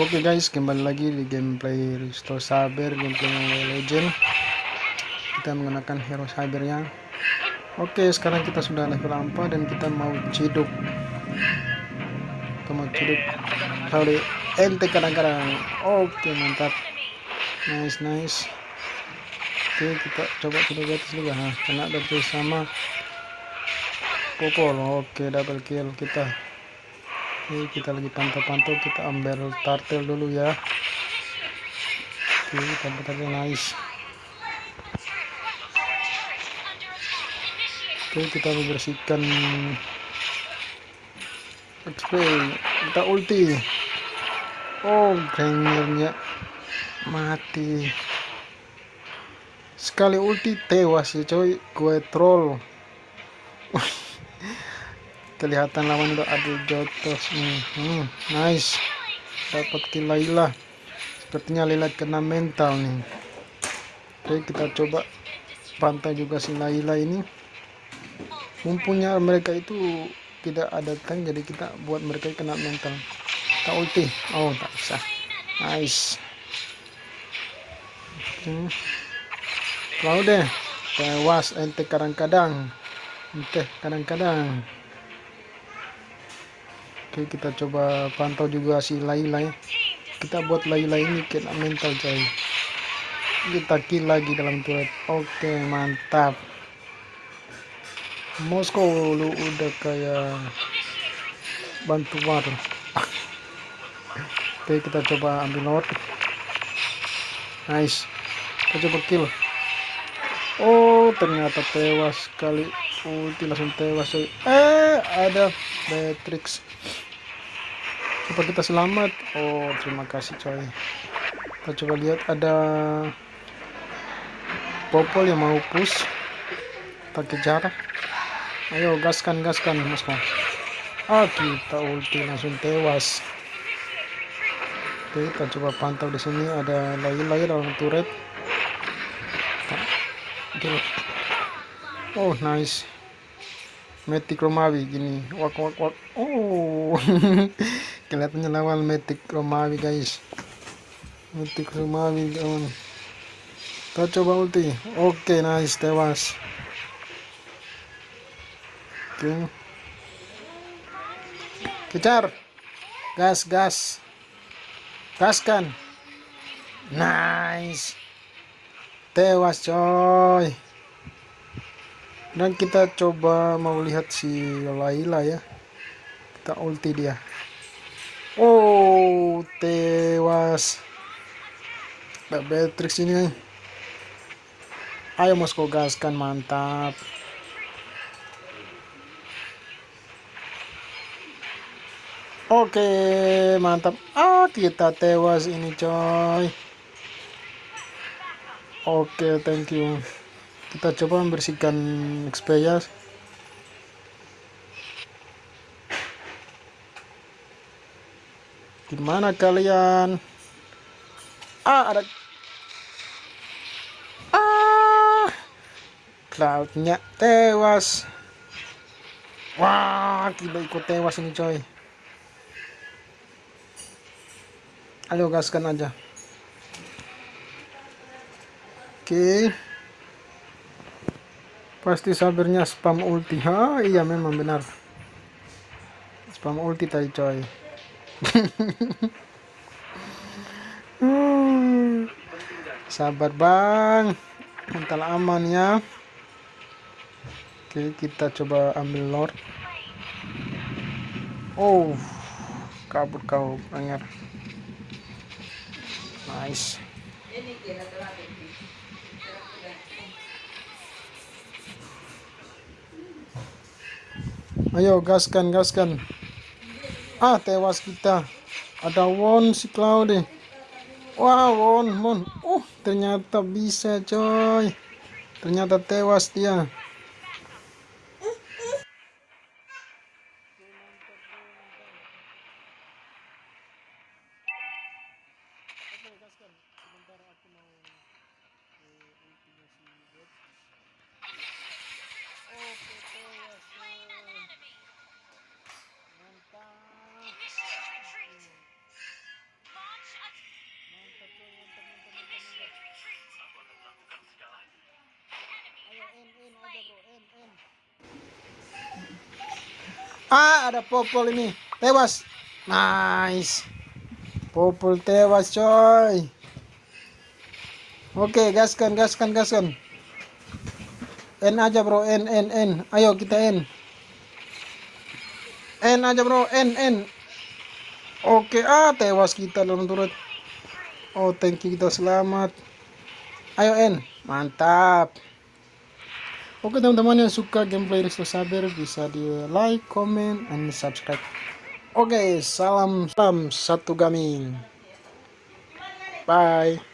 Oke okay guys, kembali lagi di gameplay Restore Saber, gameplay Legend. Kita menggunakan hero Sabernya. Oke, okay, sekarang kita sudah level 4 dan kita mau ciduk. Kita mau ciduk. Kali ente kadang-kadang. Oke, okay, mantap. Nice, nice. Oke, kita coba ciduk di atas juga. Nah, kena double sama Popol. Oke, double kill kita. Oke kita lagi pantau-pantau kita ambil tartel dulu ya. Oke tartelnya nice. Oke kita membersihkan XP kita ulti. Oh grengernya mati. Sekali ulti tewas ya coy. Gue troll kelihatan lawan udah ada jotos. Hmm, hmm, nice. Dapat kill Laila. Sepertinya Laila kena mental nih. Oke kita coba pantai juga si Laila ini. Mumpungnya mereka itu tidak ada tank jadi kita buat mereka kena mental. Kita ulti. Oh tak bisa nice. Hmm. deh. Tewas ente kadang-kadang. Ente kadang-kadang Oke kita coba pantau juga si Laila ya. Kita buat Laila ini kena mental coy. Kita kill lagi dalam turret. Oke mantap. Moskow lu udah kayak bantuan. Oke kita coba ambil Lord. Nice. Kita coba kill. Oh ternyata tewas kali ulti langsung tewas coy. Eh ada Beatrix apa kita selamat? Oh terima kasih coy. Kita coba lihat ada popol yang mau push. Kita kejar ayo gaskan gaskan mas ah kita ulti langsung tewas. Oke kita coba pantau di sini ada lagi-lagi dalam turret. Oh nice. Metik romawi gini. Wak wak wak. Oh kelihatannya lawan metik Romawi guys metik Romawi kawan kita coba ulti oke okay, nice tewas oke okay. kejar gas gas. Gaskan nice. Tewas coy dan kita coba mau lihat si Laila ya. Kita ulti dia Oh, tewas. Mbak Beatrix ini. Ayo Moskow gaskan, mantap. Oke, mantap. Ah, kita tewas ini, coy. Oke, thank you. Kita coba membersihkan XP ya. Gimana kalian? Ah, ada Ah. Cloudnya tewas. Wah, kita ikut tewas ini, coy. Ayo gaskan aja. Oke. Pasti sabarnya spam ulti. Ha, iya memang benar. Spam ulti tadi, coy. Hmm. Sabar bang. Mental aman ya. Oke kita coba ambil lord Oh Kabur kau pengen Nice. Ayo gaskan gaskan ah tewas kita ada won si Claude. wah Won, won uh ternyata bisa coy ternyata tewas dia Oh. ah ada popol ini. Tewas. Nice. Popol tewas coy. Oke okay, gaskan gaskan gaskan. N aja bro. N N N. Ayo kita N. N aja bro. N N. Oke okay, ah tewas kita dalam turut. Oh thank you kita selamat. Ayo N. Mantap. Oke teman-teman yang suka gameplay Risto Saber bisa di like, comment, and subscribe. Oke, salam salam satu gaming. Bye.